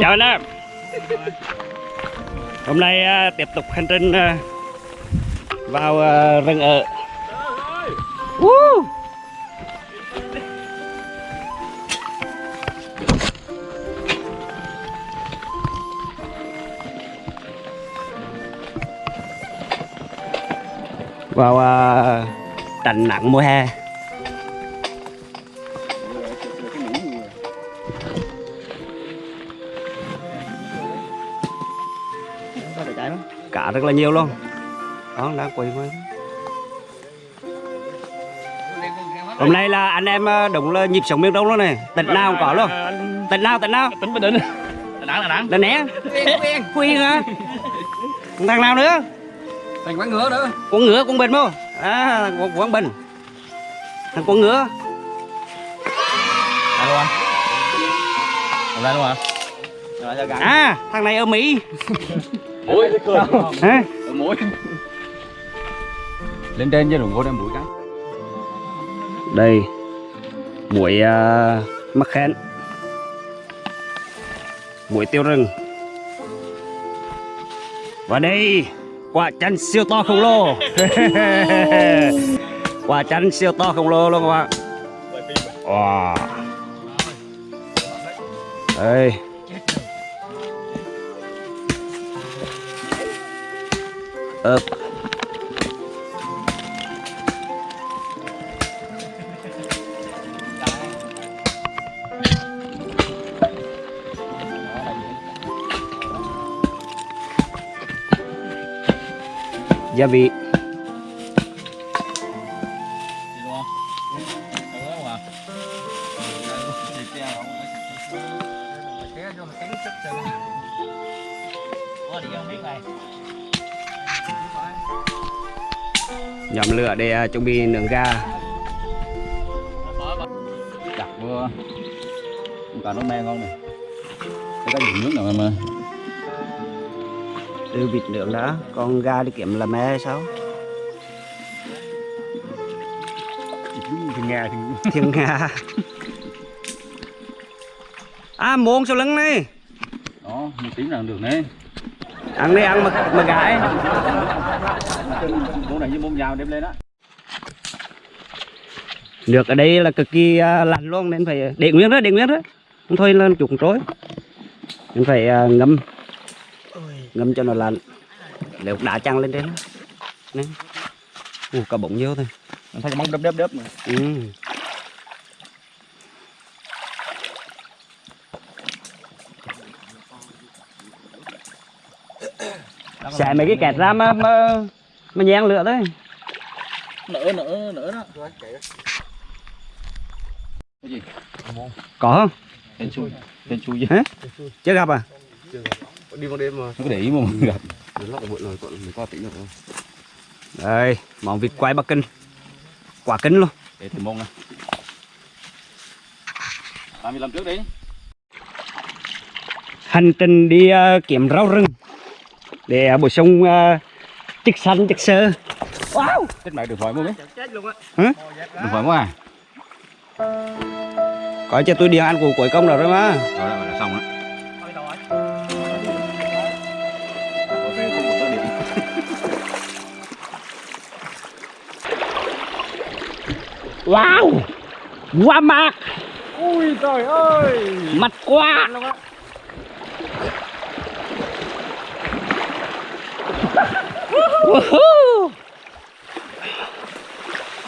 chào anh em. Hôm nay à, tiếp tục hành trình à, vào à, rừng ở. Vào à, nặng nắng mùa hè. Cá rất là nhiều luôn. Đó đang quay quay hôm nay là anh em à, đúng là nhịp sống miền đông luôn này. Tỉnh nào cũng có luôn. tỉnh nào tỉnh nào? Tỉnh Bình Định. Đà Nẵng, Đà Nẵng. là né quyên hả? Thằng nào nữa? Thành quán ngựa nữa. con ngựa con bình không? À con quảng bình. Thằng con ngựa. Đây luôn ra luôn hả? À thằng này ở mỹ Mũi. hả Mũi. Lên trên chứ đừng có đem mũi cắn. đây muối uh, mắc khen muối tiêu rừng và đây quả chanh siêu to khổng lồ quả chanh siêu to khổng lồ luôn các bạn wow. đây ớp gia vị. Để à, chuẩn bị nướng gà. Vừa. Con cá nó me ngon này. Cái cái gì nước nào mà đưa vịt nướng đã còn gà đi kiếm là mẹ hay sao? Nghe thì thiên nga à muôn sau lưng này. Đó một tiếng là được nè ăn đi ăn mà mà gãi món này với món dao đem lên á nước ở đây là cực kỳ à, lạnh luôn nên phải để nguyên đó để nguyên đó không thôi là chuột trối nên phải à, ngâm. Ngâm cho nó lạnh. Nếu đá chăng lên trên. Nè. Ủa, cả bụng nhiều thôi. Thấy móng đớp đớp đớp mà? Ừ. xẻ mấy cái kẹt ra mà mà mà nhang lửa thôi. Nở nở nở đó cái gì? Có không? Tên chui tên chui gì hả? Chưa gặp à? Đi vào đêm mà. Không có để ý mà mình gặp. Đến ở bụi rồi còn mình qua tính được không? Đây món vịt quay bắc kinh. Quả kinh luôn. Để tìm mông mươi lăm trước đi. Hành trình đi uh, kiếm rau rừng. Để uh, bổ sung uh, chất xanh chất xơ wow! Chết mẹ được hỏi mua mấy chết luôn á được hỏi mua à có cho tôi điện ăn của cuối công rồi đó mà rồi là, là xong đó wow! Qua mặt ui trời ơi. Mặt Woohoo!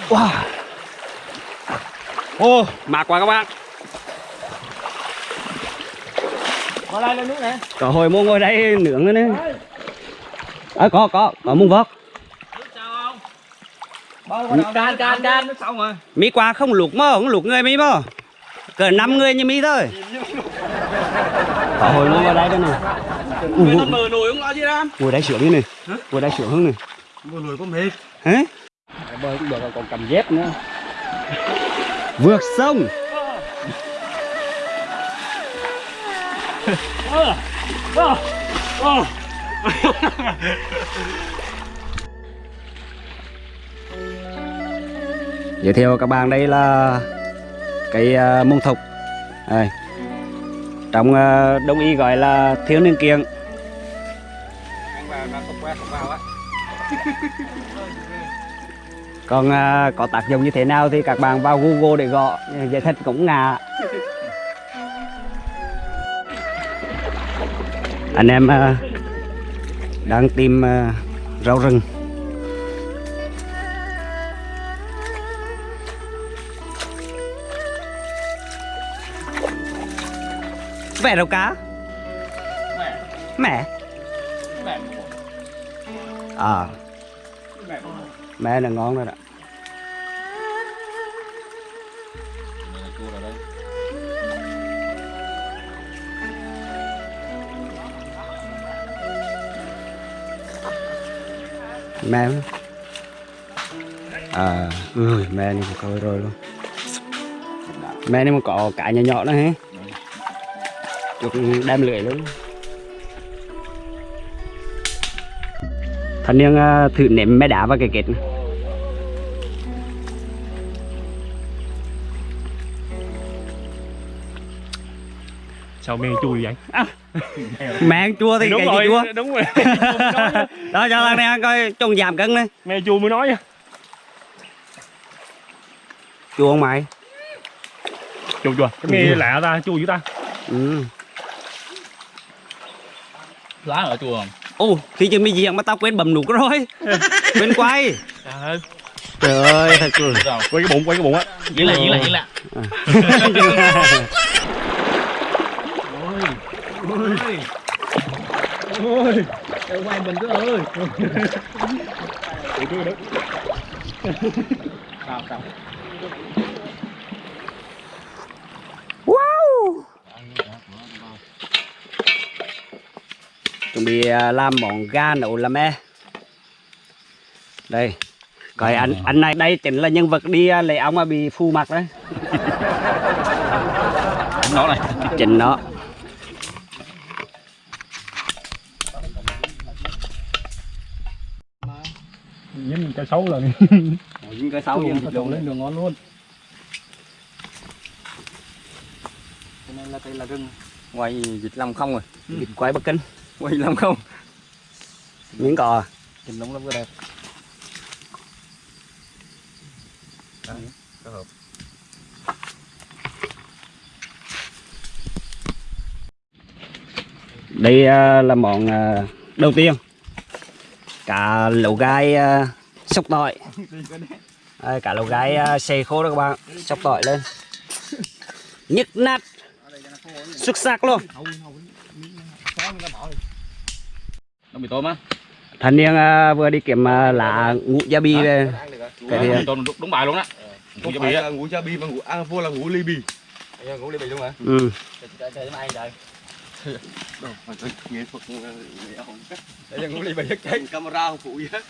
wow ô. Mạc quá các bạn. Qua đây lên nước nè có hồi mua ngồi đây nướng nữa nè. À, có có có muông vót can can can nước xong rồi. Mi qua không luộc mơ không luộc người mi mơ. Cỡ năm người như mi thôi. Có hồi mua ngồi đây đây ra ngồi đây sướng đi này ngồi đây sướng hơn này mờ nồi có mệt. Hả? Bơi cũng được còn cầm dép nữa vượt sông. Giới thiệu các bạn đây là cây uh, à, mông thục. Đây. Trong à, đông y gọi là thiếu niên kiêng còn ờ, có tác dụng như thế nào thì các bạn vào google để gõ giải thích cũng ngà anh em ờ, đang tìm ờ, rau rừng. Vẽ đâu cá? Mẹ. Mẹ. Mẹ. À. Mẹ mẹ là ngon rồi đó mẹ à ui, mẹ này một coi rồi luôn. Mẹ này mà có cả nhỏ nhỏ nữa hả? Chụp đem lưỡi luôn. Thanh niên à, thử ném mé đá vào cái kết này. Sao men chui vậy? Mẹ ăn chua thì đúng cái rồi gì chua? đúng rồi. Chua đó cho thằng này ăn coi trông giảm cân đi me chua mới nói nha. Chua không mày? Chua chua. Cái nghe lạ ta chua dữ ta. Ừ. Lá ở chua không? Ô khi chưa mới diện mà tao quên bầm nụ rồi. Quên quay. Trời ơi. Trời ơi thật rồi quay cái bụng quay cái bụng á. Yên lại yên lại yên lại ôi. Quay mình cứ ơi. Sao sao? Wow. Chuẩn bị à, làm món gà nấu làm me đây. Coi anh anh này đây chính là nhân vật đi à, lấy ong mà bị phu mặt đấy. Nó này. Chính nó dính cái xấu lên. Dính cái sáu Đường trộn lên đường ngon luôn. Cho nên là đây là rừng Ngoài dịch làm không rồi. Vịt quay bắc kinh. Ngoài làm không. Miếng cò. Nhìn lông lắm cái đẹp. Đây à, là món à, đầu tiên. Cá lẩu gai à, sóc tỏi Đây, cá lẩu gai à, xay khô đó các bạn. Sóc tỏi lên. Nhức nát. Xuất sắc luôn. Nó bị tôm á. Thanh niên à, vừa đi kiếm à, lá ngũ gia bì về. Cái tôm đúng, đúng bài luôn á. Không bị á. Là ngủ cha bi mà ngủ à, vua là ngủ ly bì. Ngủ ly bì luôn hả? ừ. Đâu, phải tôi nghệ thuật nghệ không. Đây là ngủ ly bì hết chết. Camera không phụ gì hết.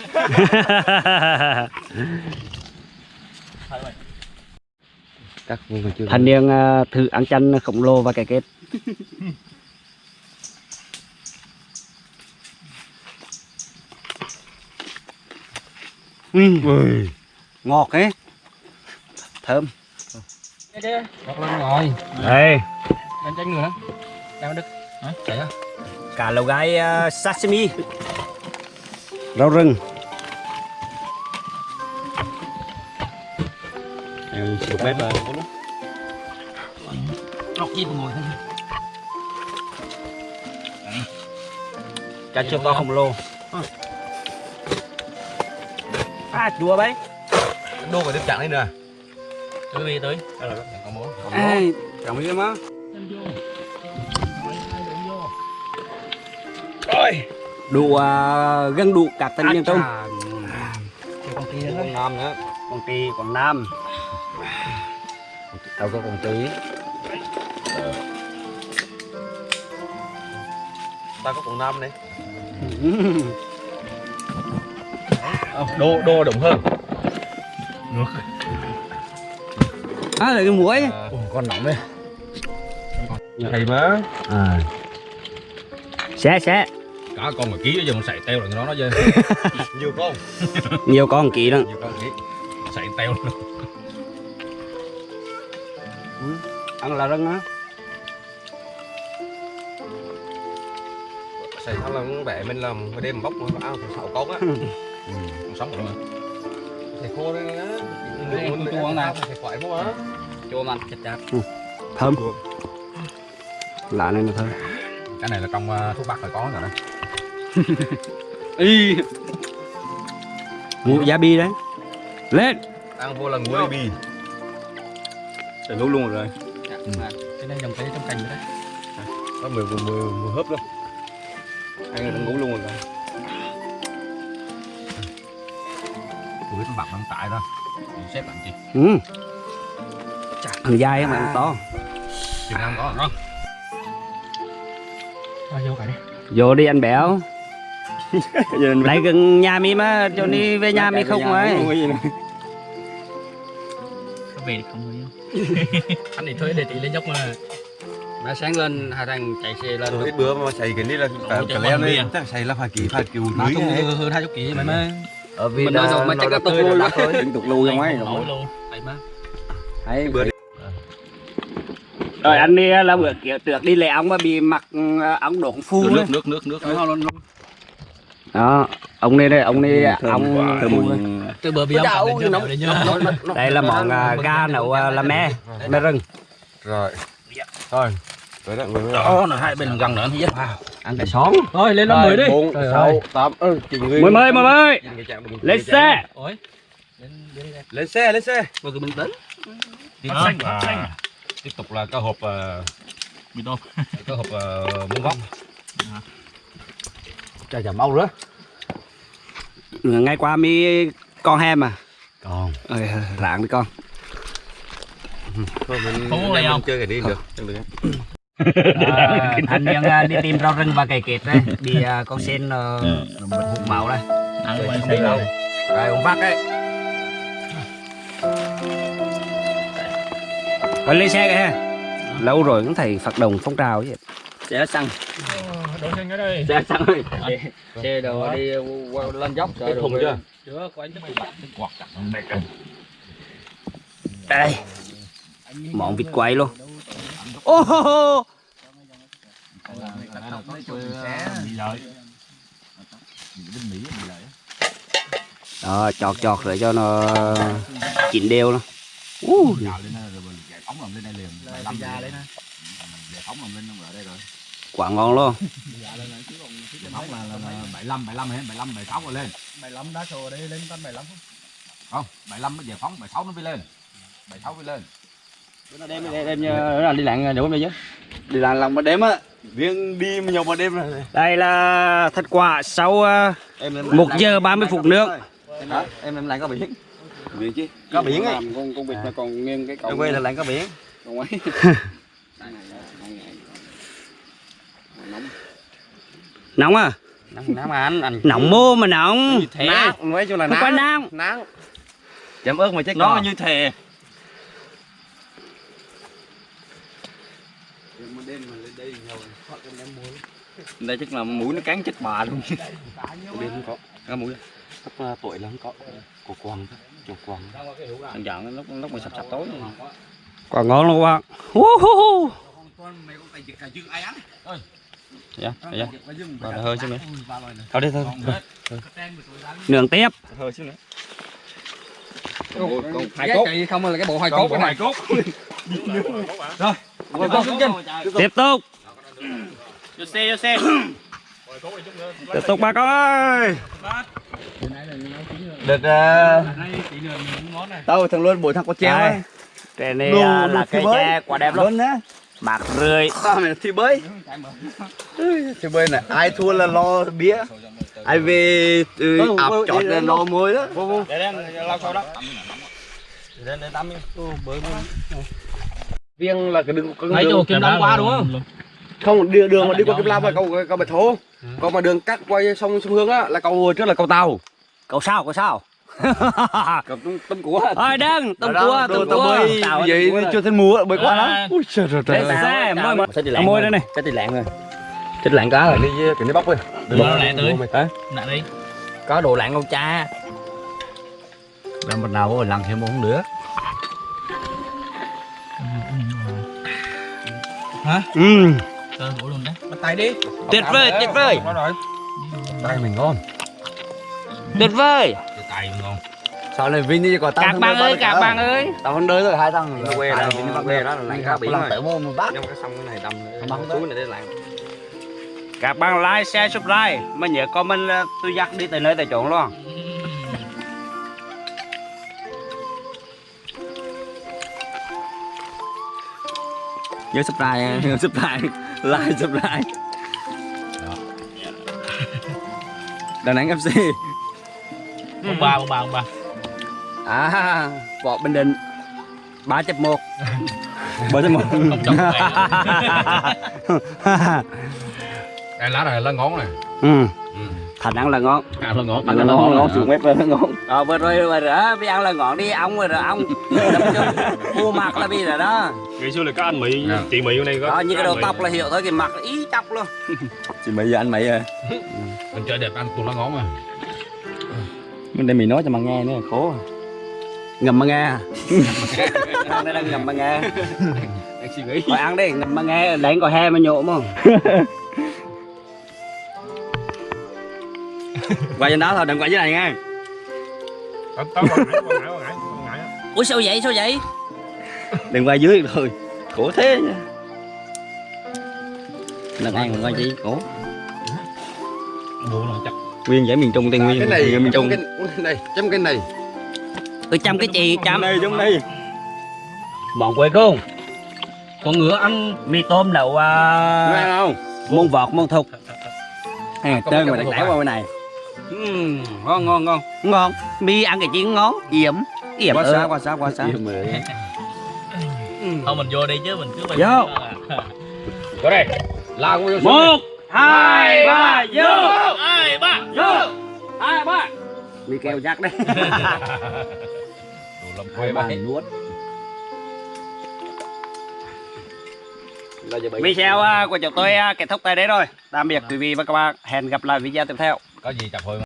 Các thanh niên à, thử ăn chanh khổng lồ và cái kết ừ. ngọt ấy thơm. Bật lên ngồi đây. Lên chanh nữa Đang đứt Á cá lẩu gai uh, sashimi. Rau rừng. Em chụp bếp rồi. Lọc gì mà ngồi thôi cá chưa to khổng lồ. À chua đấy Đô phải tiếp trạng lên nè. Cứ đi tới. Có món. ai cảm ơn má. Ôi. Đủ uh, gần đủ các trong Con kia đó Con Nam nữa. quảng trị quảng nam Tao có con tí. Ta có con Nam này. Đô đô đúng hơn. à là cái muối Ồ, con nóng đây. Thầy má. à sẽ sẽ Cả con mà ký giờ mình xài teo là nó nó chơi Nhiều con. nhiều con kỹ đó Nhiều con kỹ. Xài teo ăn là rừng á Xài xong là bẻ mình làm cái đêm bóc mà áo sáu con á. Còn sống rồi mà Xài khô đây á. Muốn tôi uống nào. Xài khoải không á. chua man chặt chặt thơm lạ này là thơm cái này là trong uh, thuốc bắc phải có rồi đó y ngũ gia bi đấy. Lên. Ăn vô là ngủ bì. Sẽ nấu luôn rồi. cái này dòng cây trong cành đấy. Có mười mười mười mười hớp luôn. Ăn là ngủ luôn rồi. tôi biết con bạc đang tại đó xếp bạn chị ừ. thằng dai mà ăn to. Chừng ăn có ngon à, vô cả đi vô đi anh béo lại gần nhà mi mà cho đi về nhà mi không ấy. có về thì không thôi anh thì thuê để tỷ lên dốc mà. Mà sáng lên hai thằng chạy xe lên Rồi ít bữa mà xài cái này là cả chạy leo lên. bia. Chắc xài là phải kỳ phải kiểu không này. hơn hai chục ký mà mới ở vì mình nói rồi mà chắc là tục luôn thôi. Đừng tục lưu ấy. Nổi luôn vậy mà. Đấy, Bữa đi. rồi anh đi là bữa kiểu trượt đi lẹ ông mà bị mặc ờ, ống đổ phu nước nước nước nước đó ông này đây ông này ông đấy. từ bờ biển đây là món gà nấu là me me rừng. Rồi. Rồi. Tới đoạn người mới đó là hai bên gần nữa thì vào ăn cái xóm thôi lên lớp mười đi. bốn sáu tám mười mươi mười mươi lên xe. Ôi. Lên lên đi đây lên xe lên xe. Vừa bình tĩnh. Tiếp xanh, tiếp xanh. tiếp tục là cơ hộp mì tôm. cơ hộp muỗng góc chả chả mau nữa. Ngày qua mi con hem à? Còn Ơi, rạng đi con. Thôi mình Không lấy không? chơi cái đi được chẳng được. À, thành viên à, đi tìm rau rừng và cày kệt đây bị à, con sen uh, hút máu đây. Ăn không không biết biết đâu. rồi ông vắt đấy rồi lên xe kìa ha. Lâu rồi cũng thầy phát động phong trào chứ xe xăng Đổ xanh ở đây. xe xăng ơi xe đồ đi qua lên dốc cái thùng chưa? chưa có anh chắc quạt đây món vịt quay luôn. Ô hô hô. Bị lợi. đó chọt chọt để cho nó chín đều luôn uh, Nhào lên rồi phóng làm lên đây liền. Phóng làm lên nó ở đây rồi quả ngon luôn. Phóng là là bảy lăm bảy lăm hết bảy lăm bảy sáu rồi lên bảy lăm đá sổ đây lên. Bảy lăm không bảy lăm nó giải phóng bảy sáu nó mới lên. Bảy sáu mới lên đêm đêm đêm là đi lặn đủ bây chứ đi làm lòng mà đêm á riêng đi mà nhiều mà đêm này đây là thành quả sau một giờ 30 phút Hả? em em làm có biển. Biển chứ. Có biển ấy. Con con vịt nó còn nghiêng cái em quay là làm có biển. Còn ấy nóng à? Nắng mà anh anh nóng mô mà nóng. Thế. Nắng nói chung là nắng nóng. nắng chấm ớt mà chết nó như thề đây chắc là mũi nó cắn chết bà luôn. Đêm không có. Cái mũi. Chắc là tuổi là không có. Của thôi chuột quăng thằng chọn lúc lúc mà sập sập tối quả ngon luôn các bạn. Dạ dạ. Rồi hơi chứ nữa thôi đi thôi. Nướng tiếp. Thôi chứ nữa. Hai cốt. không là cái bộ hai cốt cái này. cốt. Rồi tiếp tục vô xe vô xe. Tiếp tục. Bà con ơi. Được uh, tao thằng luôn buổi thằng có treo ấy. Cái này Đồ- đồ là bơi. tre quả đẹp luôn luôn á bạc tao mày thi bơi thi bơi này ai thua là lo bia ai về từ Ừ, ừ, chọt đi là lên lo muối đó. Để đem lau sau đó. Lên lên tắm đi. Riêng là cái đường lấy đường chỗ kiếm đông qua đúng không? Không đường đường mà đi qua kim lam là cầu cầu bạch thố còn mà đường cắt quay sông sông hương á là cầu trước là cầu tàu. Cậu sao cậu sao cầu tôm tôm cua ơi đừng tôm cua tôm cua vậy chưa thấy múa bơi quá À. lắm. Ui trời trời trời xe môi môi môi đây này. chết thì lạng rồi chết lạng cá rồi đi cái này bóc đi. Đồ lẹ tươi. hả? Nè đi. Có đồ lạng con cha. Làm một nào vô lần thêm muốn nữa ừ. Cơ của luôn đấy. Bắt tay đi. Tuyệt vời tuyệt vời. Rồi tay mình ngon tuyệt vời. Cái sao lại vinh đi còn tao các bạn ơi các bạn ơi. Tao không đới rồi hai thằng Nó quê đó, quê đó là lại Mình cá biển làm rồi. tự môn mà bắt trong cái sông cái này đâm tới. túi này để lại. Các bạn like share subscribe. Mà nhớ comment là tôi dắt đi tới nơi tới chỗ luôn. Nhớ subscribe nhớ subscribe. Like subscribe. Đà Nẵng FC Ông ba, ông ba, ông ba. À võ bình định ba chập một. Ba chập một. Cái lá này lá ngón này. Ừ. Thành ăn là ngon. À, là ngon. ăn là ngon ngon xuống bếp là ngon. Ờ vừa rồi vừa rồi bây ăn là ngon đi ông rồi rồi ông mua mặt là bị rồi đó. Ngày xưa là có anh Mỹ, chị Mỹ ở đây có. đó như cái đầu tóc là hiểu thôi cái mặt là ý chóc luôn. Chị Mỹ giờ anh Mỹ rồi mình chơi đẹp ăn tụi lá ngón mà. Mình để mình nói cho mà nghe nữa khổ ngầm mà nghe ăn đây là ngầm mà nghe. Anh suy nghĩ. Ăn đi ngầm mà nghe đánh có he mà nhộm không Quay trên đó thôi đừng quay dưới này ngại. ủa sao vậy sao vậy? Đừng quay dưới thôi. Khổ thế nha. Lần ăn quay chi khổ. Bộ là chắc. Nguyên giải miền Trung Tây Nguyên. Cái này Nguyên miền Trung. cái này chấm cái này tôi chăm cái chị chăm. Đây giống đây bọn quê cô con ngựa ăn mì tôm đậu Nó ăn à, không? Môn vọt môn thục. Là trơn cái mà đặt vài. qua bên này. Ừm, ngon ngon ngon. Ngon. Mì ăn cái gì ngon. Yểm. Yểm quá ơ. xa quá xa quá xa Thôi mình vô đi chứ mình cứ Vô. có đây. Vô xuống một hai ba vô. Hai, ba. vô. hai ba. Mì kêu chắc đấy làm hai ba nuốt. Video của chúng tôi kết thúc tại đây rồi. Tạm biệt quý vị và các bạn. Hẹn gặp lại video tiếp theo. Có gì chặt thôi